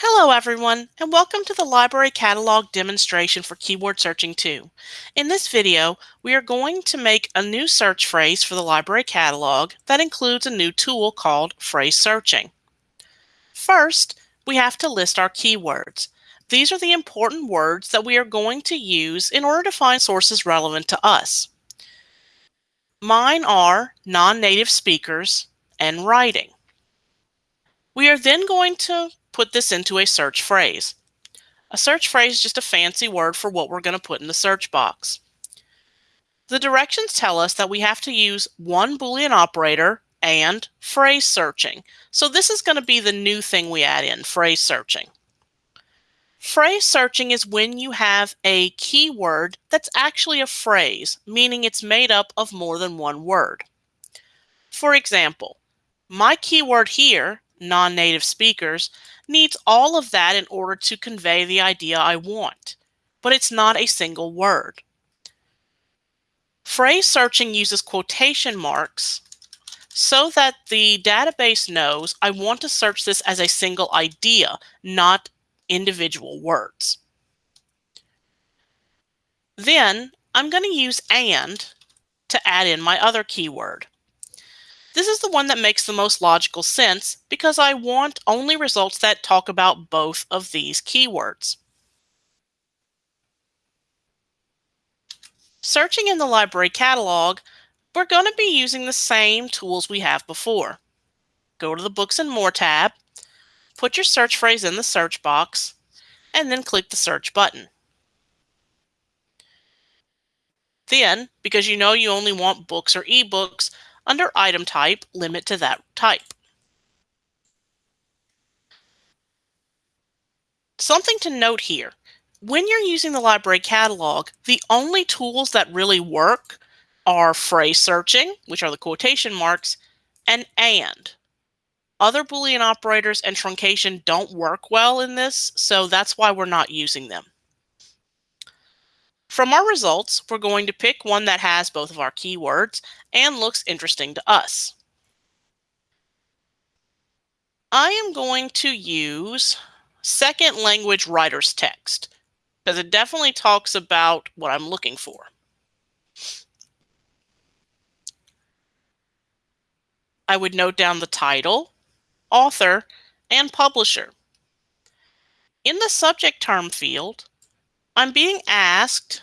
Hello everyone, and welcome to the Library Catalog demonstration for Keyword Searching 2. In this video, we are going to make a new search phrase for the Library Catalog that includes a new tool called Phrase Searching. First, we have to list our keywords. These are the important words that we are going to use in order to find sources relevant to us. Mine are non-native speakers and writing. We are then going to put this into a search phrase. A search phrase is just a fancy word for what we're going to put in the search box. The directions tell us that we have to use one Boolean operator and phrase searching. So this is going to be the new thing we add in, phrase searching. Phrase searching is when you have a keyword that's actually a phrase, meaning it's made up of more than one word. For example, my keyword here non-native speakers, needs all of that in order to convey the idea I want, but it's not a single word. Phrase searching uses quotation marks so that the database knows I want to search this as a single idea, not individual words. Then I'm going to use AND to add in my other keyword. This is the one that makes the most logical sense because I want only results that talk about both of these keywords. Searching in the library catalog, we're going to be using the same tools we have before. Go to the Books and More tab, put your search phrase in the search box, and then click the search button. Then, because you know you only want books or ebooks, under item type, limit to that type. Something to note here. When you're using the library catalog, the only tools that really work are phrase searching, which are the quotation marks, and AND. Other Boolean operators and truncation don't work well in this, so that's why we're not using them. From our results, we're going to pick one that has both of our keywords and looks interesting to us. I am going to use second language writer's text because it definitely talks about what I'm looking for. I would note down the title, author, and publisher. In the subject term field, I'm being asked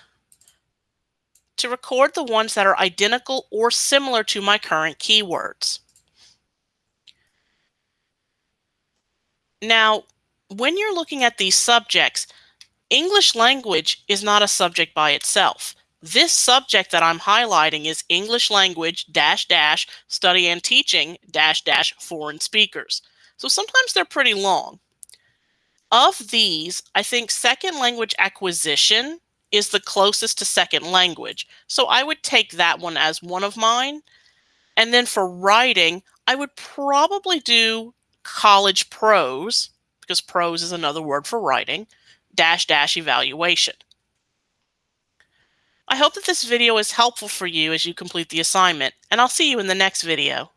to record the ones that are identical or similar to my current keywords. Now, when you're looking at these subjects, English language is not a subject by itself. This subject that I'm highlighting is English language dash dash study and teaching dash dash foreign speakers. So sometimes they're pretty long. Of these, I think second language acquisition is the closest to second language. So I would take that one as one of mine. And then for writing, I would probably do college prose, because prose is another word for writing, dash dash evaluation. I hope that this video is helpful for you as you complete the assignment, and I'll see you in the next video.